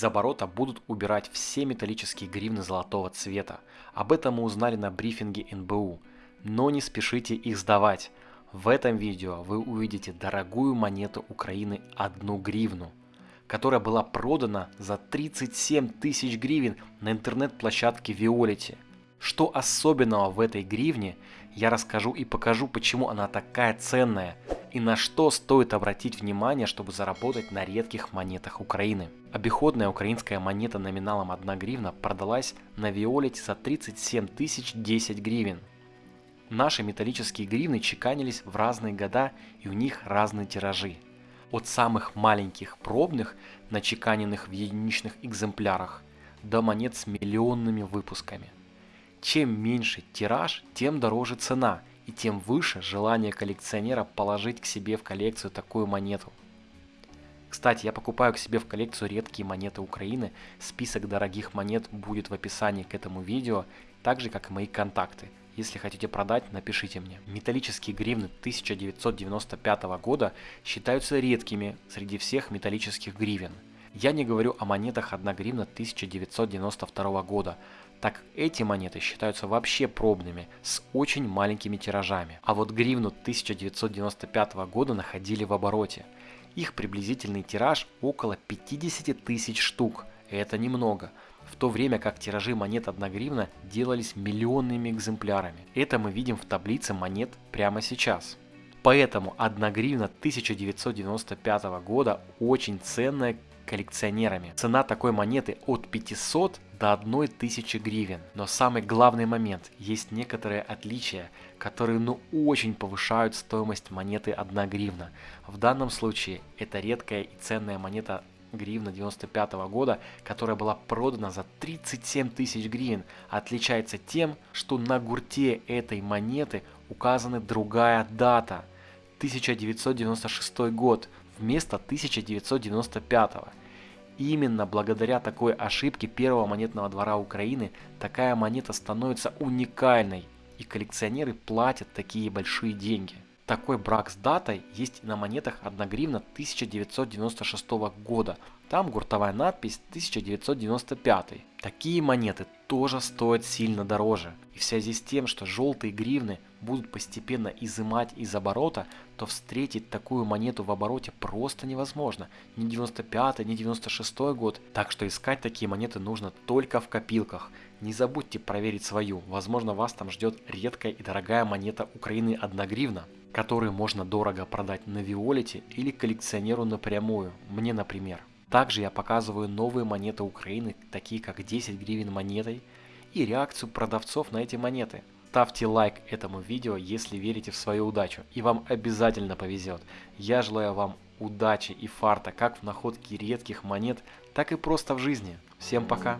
Из оборота будут убирать все металлические гривны золотого цвета. Об этом мы узнали на брифинге НБУ. Но не спешите их сдавать. В этом видео вы увидите дорогую монету Украины 1 гривну, которая была продана за 37 тысяч гривен на интернет-площадке Виолити. Что особенного в этой гривне, я расскажу и покажу, почему она такая ценная и на что стоит обратить внимание, чтобы заработать на редких монетах Украины. Обиходная украинская монета номиналом 1 гривна продалась на Виолете за 37 тысяч 10 гривен. Наши металлические гривны чеканились в разные года и у них разные тиражи. От самых маленьких пробных, начеканенных в единичных экземплярах, до монет с миллионными выпусками. Чем меньше тираж, тем дороже цена и тем выше желание коллекционера положить к себе в коллекцию такую монету. Кстати, я покупаю к себе в коллекцию редкие монеты Украины. Список дорогих монет будет в описании к этому видео, так же как и мои контакты. Если хотите продать, напишите мне. Металлические гривны 1995 года считаются редкими среди всех металлических гривен. Я не говорю о монетах 1 гривна 1992 года, так как эти монеты считаются вообще пробными, с очень маленькими тиражами. А вот гривну 1995 года находили в обороте. Их приблизительный тираж около 50 тысяч штук, это немного в то время как тиражи монет 1 гривна делались миллионными экземплярами. Это мы видим в таблице монет прямо сейчас. Поэтому 1 гривна 1995 года очень ценная коллекционерами. Цена такой монеты от 500 до 1000 гривен. Но самый главный момент, есть некоторые отличия, которые ну очень повышают стоимость монеты 1 гривна. В данном случае это редкая и ценная монета гривна 95 -го года, которая была продана за 37 тысяч гривен, отличается тем, что на гурте этой монеты указана другая дата – 1996 год вместо 1995. Именно благодаря такой ошибке первого монетного двора Украины такая монета становится уникальной, и коллекционеры платят такие большие деньги. Такой брак с датой есть и на монетах 1 гривна 1996 года. Там гуртовая надпись 1995. Такие монеты тоже стоят сильно дороже. И в связи с тем, что желтые гривны будут постепенно изымать из оборота, то встретить такую монету в обороте просто невозможно. Ни 95 ни 96 год. Так что искать такие монеты нужно только в копилках. Не забудьте проверить свою. Возможно вас там ждет редкая и дорогая монета Украины 1 гривна который можно дорого продать на Виолете или коллекционеру напрямую, мне например. Также я показываю новые монеты Украины, такие как 10 гривен монетой и реакцию продавцов на эти монеты. Ставьте лайк этому видео, если верите в свою удачу, и вам обязательно повезет. Я желаю вам удачи и фарта как в находке редких монет, так и просто в жизни. Всем пока!